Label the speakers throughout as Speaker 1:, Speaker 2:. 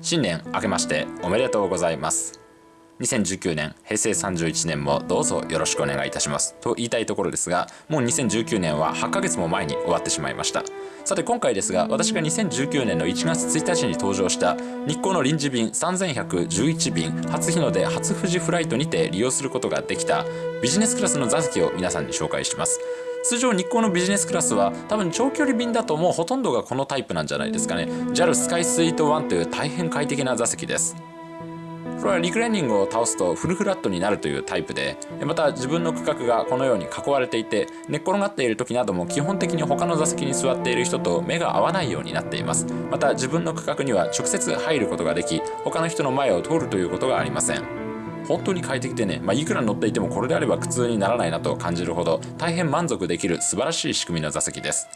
Speaker 1: 新年明けましておめでとうございます。2019年平成31年もどうぞよろしくお願いいたします。と言いたいところですがもう2019年は8ヶ月も前に終わってしまいました。さて今回ですが私が2019年の1月1日に登場した日光の臨時便3111便初日の出初富士フライトにて利用することができたビジネスクラスの座席を皆さんに紹介します。通常日光のビジネスクラスは多分長距離便だともうほとんどがこのタイプなんじゃないですかね。JAL スカイスイート1という大変快適な座席です。これはリクライニングを倒すとフルフラットになるというタイプでまた自分の区画がこのように囲われていて寝っ転がっている時なども基本的に他の座席に座っている人と目が合わないようになっています。また自分の区画には直接入ることができ他の人の前を通るということがありません。本当に快適でね、まあ、いくら乗っていてもこれであれば苦痛にならないなと感じるほど大変満足できる素晴らしい仕組みの座席です。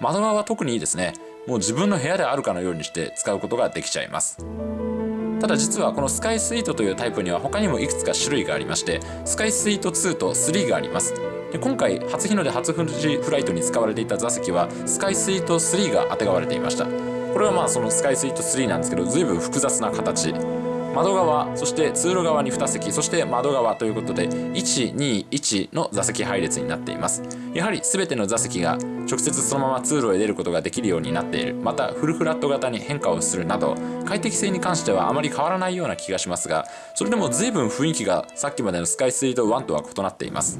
Speaker 1: 窓側は特にいいですね。もう自分の部屋であるかのようにして使うことができちゃいます。ただ実はこのスカイスイートというタイプには他にもいくつか種類がありましてスカイスイート2と3があります。で今回初日の出初富士フライトに使われていた座席はスカイスイート3があてがわれていました。これはまあそのスカイスイート3なんですけど随分複雑な形。窓側そして通路側に2席そして窓側ということで121の座席配列になっています。やはり全ての座席が直接そのまま通路へ出ることができるようになっている。またフルフラット型に変化をするなど快適性に関してはあまり変わらないような気がしますがそれでも随分雰囲気がさっきまでのスカイスイート1とは異なっています。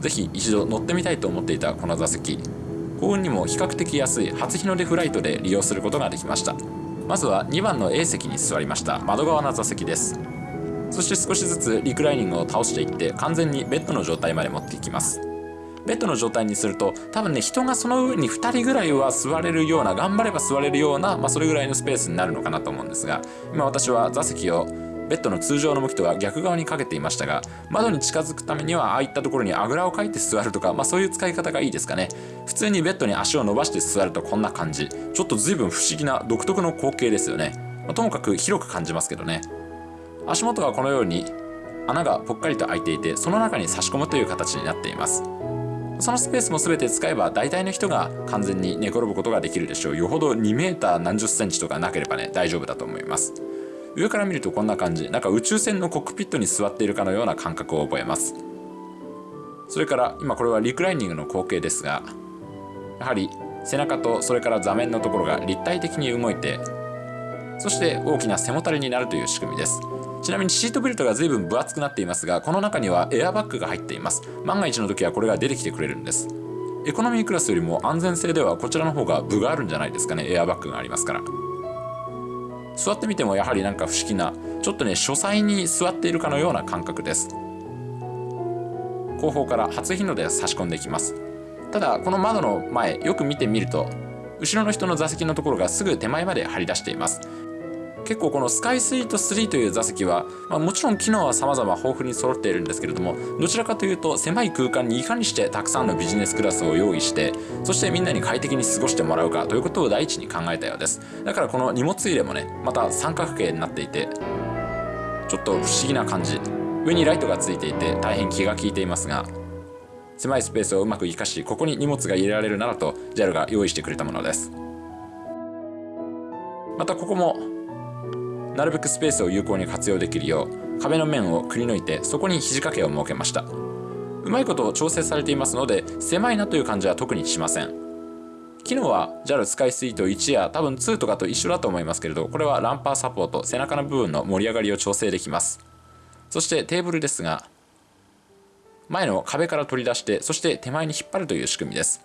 Speaker 1: 是非一度乗ってみたいと思っていたこの座席。幸運にも比較的安い初日の出フライトで利用することができました。まずは2番の A 席に座りました。窓側の座席です。そして少しずつリクライニングを倒していって完全にベッドの状態まで持っていきます。ベッドの状態にすると多分ね人がその上に2人ぐらいは座れるような頑張れば座れるような、まあ、それぐらいのスペースになるのかなと思うんですが今私は座席をベッドの通常の向きとは逆側にかけていましたが窓に近づくためにはああいったところにあぐらをかいて座るとか、まあ、そういう使い方がいいですかね。普通にベッドに足を伸ばして座るとこんな感じ。ちょっと随分不思議な独特の光景ですよね、まあ、ともかく広く感じますけどね。足元はこのように穴がぽっかりと開いていてその中に差し込むという形になっています。そのスペースも全て使えば大体の人が完全に寝転ぶことができるでしょう。よほど2 m 何十センチとかなければね大丈夫だと思います。上から見るとこんな感じ。なんか宇宙船のコックピットに座っているかのような感覚を覚えます。それから今これはリクライニングの光景ですがやはり背中とそれから座面のところが立体的に動いてそして大きな背もたれになるという仕組みです。ちなみにシートベルトが随分分厚くなっていますがこの中にはエアバッグが入っています。万が一の時はこれが出てきてくれるんです。エコノミークラスよりも安全性ではこちらの方が分があるんじゃないですかね。エアバッグがありますから。座ってみてもやはりなんか不思議なちょっとね書斎に座っているかのような感覚です。後方から初日の出差し込んでいきます。ただこの窓の前よく見てみると後ろの人の座席のところがすぐ手前まで張り出しています。結構このスカイスイート3という座席は、まあ、もちろん機能は様々豊富に揃っているんですけれどもどちらかというと狭い空間にいかにしてたくさんのビジネスクラスを用意してそしてみんなに快適に過ごしてもらうかということを第一に考えたようです。だからこの荷物入れもねまた三角形になっていてちょっと不思議な感じ。上にライトがついていて大変気が利いていますが狭いスペースをうまく活かしここに荷物が入れられるならと JAL が用意してくれたものです。またここもなるべくスペースを有効に活用できるよう壁の面をくり抜いてそこに肘掛けを設けました。うまいこと調整されていますので狭いなという感じは特にしません。機能は JAL スカイスイート1や多分2とかと一緒だと思いますけれどこれはランパーサポート背中の部分の盛り上がりを調整できます。そしてテーブルですが前の壁から取り出してそして手前に引っ張るという仕組みです。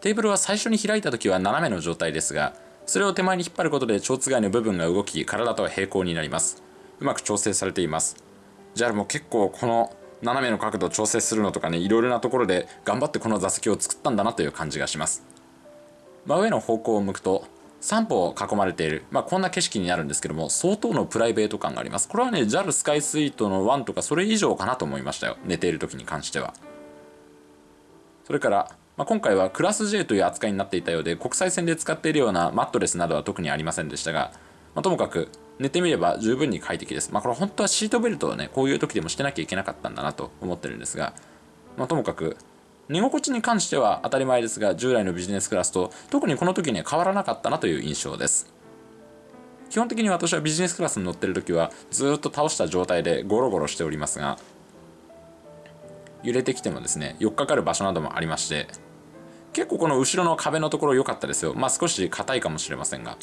Speaker 1: テーブルは最初に開いた時は斜めの状態ですがそれを手前に引っ張ることで蝶つがいの部分が動き体とは平行になります。うまく調整されています。JAL も結構この斜めの角度を調整するのとかねいろいろなところで頑張ってこの座席を作ったんだなという感じがします。真上の方向を向くと3歩を囲まれている、まあ、こんな景色になるんですけども相当のプライベート感があります。これはね JAL スカイスイートの1とかそれ以上かなと思いましたよ。寝ている時に関しては。それからまあ、今回はクラス J という扱いになっていたようで国際線で使っているようなマットレスなどは特にありませんでしたが、まあ、ともかく寝てみれば十分に快適です。まあ、これ本当はシートベルトをね、こういう時でもしてなきゃいけなかったんだなと思ってるんですが、まあ、ともかく寝心地に関しては当たり前ですが従来のビジネスクラスと特にこの時に変わらなかったなという印象です。基本的に私はビジネスクラスに乗ってる時はずっと倒した状態でゴロゴロしておりますが揺れてきてもですね寄っかかる場所などもありまして結構この後ろの壁のところ良かったですよ。まあ少し硬いかもしれませんが。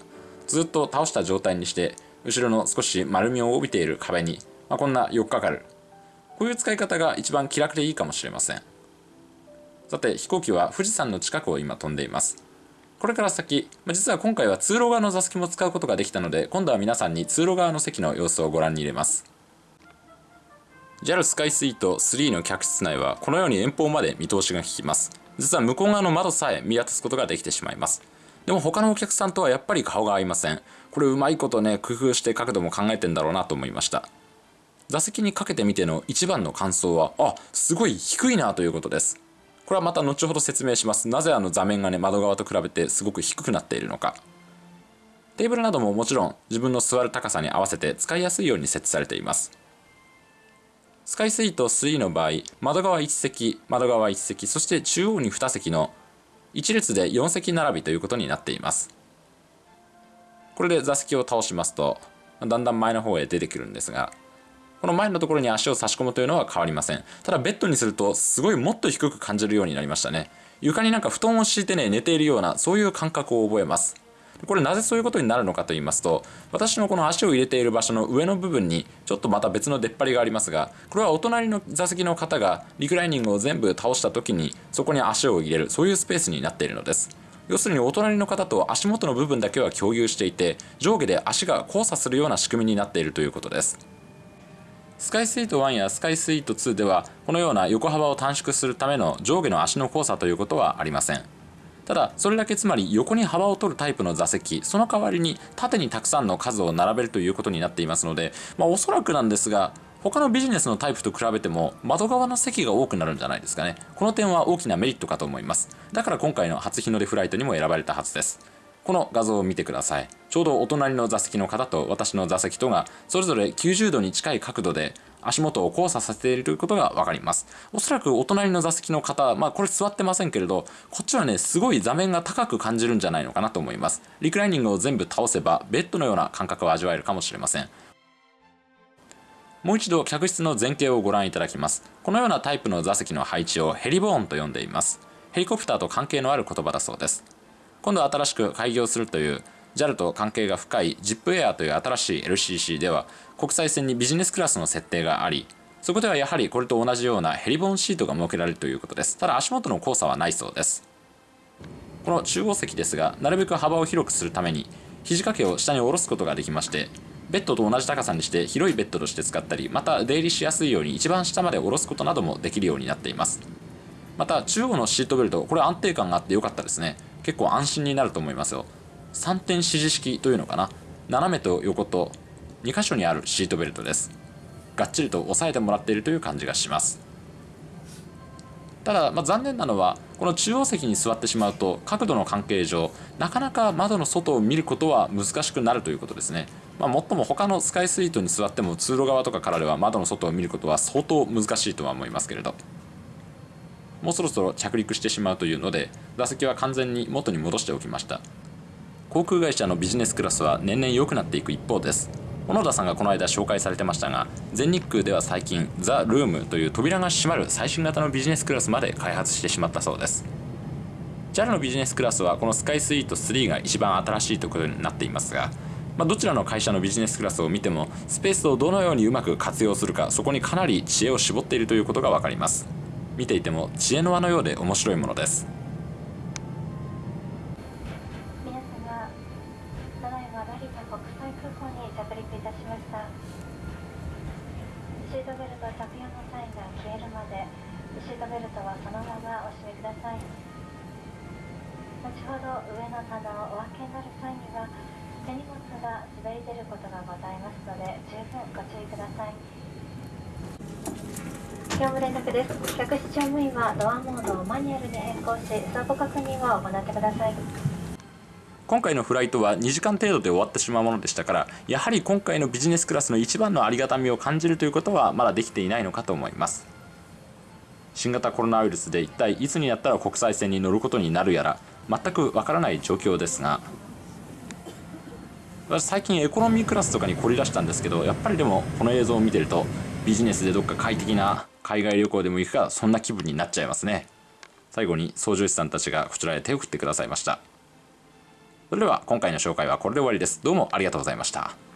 Speaker 1: ずっと倒した状態にして後ろの少し丸みを帯びている壁に、まあ、こんな寄っかかる。こういう使い方が一番気楽でいいかもしれません。さて飛行機は富士山の近くを今飛んでいます。これから先ま、実は今回は通路側の座席も使うことができたので今度は皆さんに通路側の席の様子をご覧に入れます。JAL スカイスイート3の客室内はこのように遠方まで見通しが利きます。実は向こう側の窓さえ見渡すことができてしまいます。でも他のお客さんとはやっぱり顔が合いません。これうまいことね工夫して角度も考えてんだろうなと思いました。座席にかけてみての一番の感想はあすごい低いなということです。これはまた後ほど説明します。なぜあの座面がね窓側と比べてすごく低くなっているのか。テーブルなどももちろん自分の座る高さに合わせて使いやすいように設置されています。スカイスイート3の場合、窓側1席、窓側1席、そして中央に2席の1列で4席並びということになっています。これで座席を倒しますと、だんだん前の方へ出てくるんですが、この前のところに足を差し込むというのは変わりません。ただベッドにするとすごいもっと低く感じるようになりましたね。床になんか布団を敷いてね、寝ているような、そういう感覚を覚えます。これなぜそういうことになるのかと言いますと私のこの足を入れている場所の上の部分にちょっとまた別の出っ張りがありますがこれはお隣の座席の方がリクライニングを全部倒した時にそこに足を入れるそういうスペースになっているのです。要するにお隣の方と足元の部分だけは共有していて上下で足が交差するような仕組みになっているということです。スカイスイート1やスカイスイート2ではこのような横幅を短縮するための上下の足の交差ということはありません。ただそれだけつまり横に幅を取るタイプの座席その代わりに縦にたくさんの数を並べるということになっていますので、まあ、おそらくなんですが他のビジネスのタイプと比べても窓側の席が多くなるんじゃないですかね。この点は大きなメリットかと思います。だから今回の初日の出フライトにも選ばれたはずです。この画像を見てください。ちょうどお隣の座席の方と私の座席とがそれぞれ90度に近い角度で足元を交差させていることが分かります。おそらくお隣の座席の方まあこれ座ってませんけれどこっちはねすごい座面が高く感じるんじゃないのかなと思います。リクライニングを全部倒せばベッドのような感覚を味わえるかもしれません。もう一度客室の前景をご覧いただきます。このようなタイプの座席の配置をヘリボーンと呼んでいます。ヘリコプターと関係のある言葉だそうです。今度新しく開業するという JAL と関係が深い ZIPAIR という新しい LCC では国際線にビジネスクラスの設定がありそこではやはりこれと同じようなヘリボンシートが設けられるということです。ただ足元の交差はないそうです。この中央席ですがなるべく幅を広くするために肘掛けを下に下ろすことができましてベッドと同じ高さにして広いベッドとして使ったりまた出入りしやすいように一番下まで下ろすことなどもできるようになっています。また中央のシートベルトこれ安定感があって良かったですね。結構安心になると思いますよ。3点指示式というのかな。斜めと横と2箇所にあるシートベルトです。がっちりと押さえてもらっているという感じがします。ただ、まあ、残念なのはこの中央席に座ってしまうと角度の関係上なかなか窓の外を見ることは難しくなるということですね。まあ、もっとも他のスカイスイートに座っても通路側とかからでは窓の外を見ることは相当難しいとは思いますけれど。もうそろそろ着陸してしまうというので座席は完全に元に戻しておきました。航空会社のビジネスクラスは年々良くなっていく一方です。小野田さんがこの間紹介されてましたが全日空では最近ザ・ルームという扉が閉まる最新型のビジネスクラスまで開発してしまったそうです。JAL のビジネスクラスはこのスカイスイート3が一番新しいところになっていますが、まあ、どちらの会社のビジネスクラスを見てもスペースをどのようにうまく活用するかそこにかなり知恵を絞っているということが分かります。見ていても知恵の輪のようで面白いものです。
Speaker 2: ほど上の棚をお分けになる際には手荷物が滑り出ることがございますので十分ご注意ください。業務連絡です。客室乗務員はドアモードをマニュアルに変更し相互確認を行ってください。
Speaker 1: 今回のフライトは2時間程度で終わってしまうものでしたからやはり今回のビジネスクラスの一番のありがたみを感じるということはまだできていないのかと思います。新型コロナウイルスで一体いつになったら国際線に乗ることになるやら全くわからない状況ですが私最近エコノミークラスとかに凝り出したんですけどやっぱりでもこの映像を見てるとビジネスでどっか快適な海外旅行でも行くかそんな気分になっちゃいますね。最後に操縦士さんたちがこちらへ手を振ってくださいました。それでは今回の紹介はこれで終わりです。どうもありがとうございました。